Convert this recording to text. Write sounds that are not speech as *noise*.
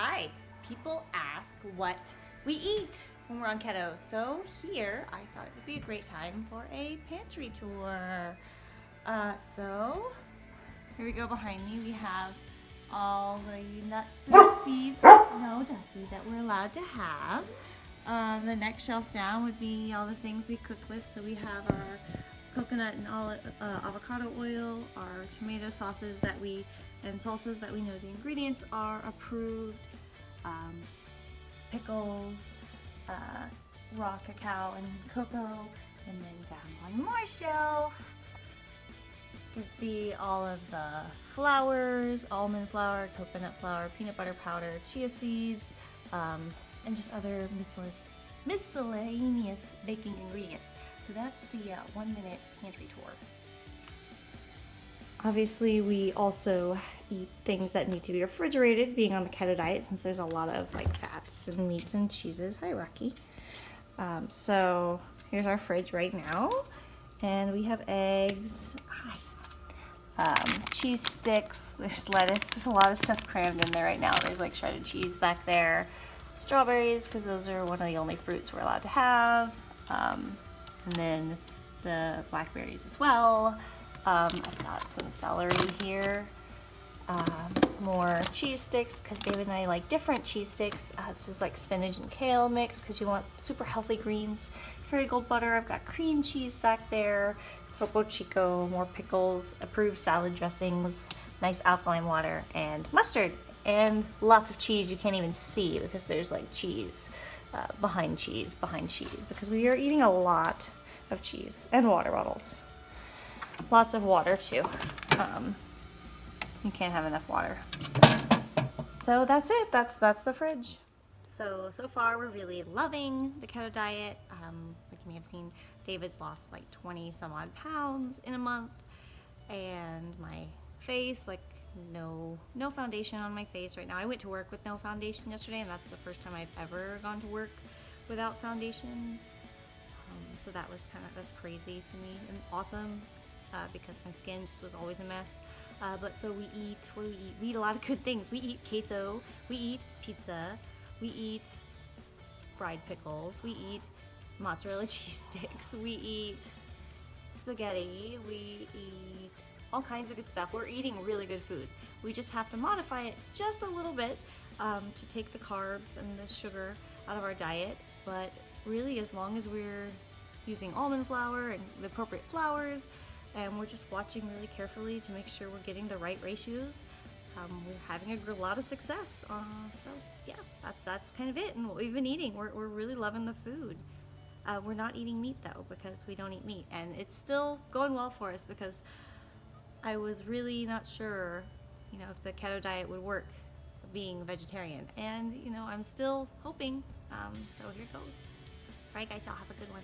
Hi, people ask what we eat when we're on keto. So here, I thought it would be a great time for a pantry tour. Uh, so, here we go behind me. We have all the nuts and seeds, no Dusty, that we're allowed to have. Uh, the next shelf down would be all the things we cook with. So we have our coconut and olive, uh, avocado oil, our tomato sauces that we and salsas that we know the ingredients are approved, um, pickles, uh, raw cacao and cocoa, and then down one more shelf, you can see all of the flours, almond flour, coconut flour, peanut butter powder, chia seeds, um, and just other miscellaneous baking ingredients. So that's the uh, one minute pantry tour. Obviously, we also eat things that need to be refrigerated, being on the keto diet, since there's a lot of like fats and meats and cheeses. Hi, Rocky. Um, so here's our fridge right now, and we have eggs, um, cheese sticks, there's lettuce, there's a lot of stuff crammed in there right now. There's like shredded cheese back there, strawberries, because those are one of the only fruits we're allowed to have, um, and then the blackberries as well. Um, I've got some celery here. Um, more cheese sticks because David and I like different cheese sticks. Uh, this is like spinach and kale mix because you want super healthy greens. Kerrygold butter. I've got cream cheese back there. Topo Chico, more pickles, approved salad dressings, nice alkaline water, and mustard. And lots of cheese you can't even see because there's like cheese uh, behind cheese behind cheese because we are eating a lot of cheese and water bottles. Lots of water too. Um, you can't have enough water. So that's it. That's that's the fridge. So, so far we're really loving the keto diet. Um, like you may have seen, David's lost like 20 some odd pounds in a month. And my face, like no no foundation on my face right now. I went to work with no foundation yesterday and that's the first time I've ever gone to work without foundation. Um, so that was kind of, that's crazy to me and awesome uh, because my skin just was always a mess. Uh, but so we eat, what do we eat? We eat a lot of good things. We eat queso, we eat pizza, we eat fried pickles, we eat mozzarella *laughs* cheese sticks, we eat spaghetti, we eat all kinds of good stuff. We're eating really good food. We just have to modify it just a little bit um, to take the carbs and the sugar out of our diet. But really, as long as we're using almond flour and the appropriate flours, and we're just watching really carefully to make sure we're getting the right ratios. Um, we're having a lot of success. Uh, so yeah, that, that's kind of it and what we've been eating. We're, we're really loving the food. Uh, we're not eating meat though because we don't eat meat and it's still going well for us because I was really not sure you know if the keto diet would work being vegetarian and you know I'm still hoping um, so here goes. Alright guys, y'all have a good one.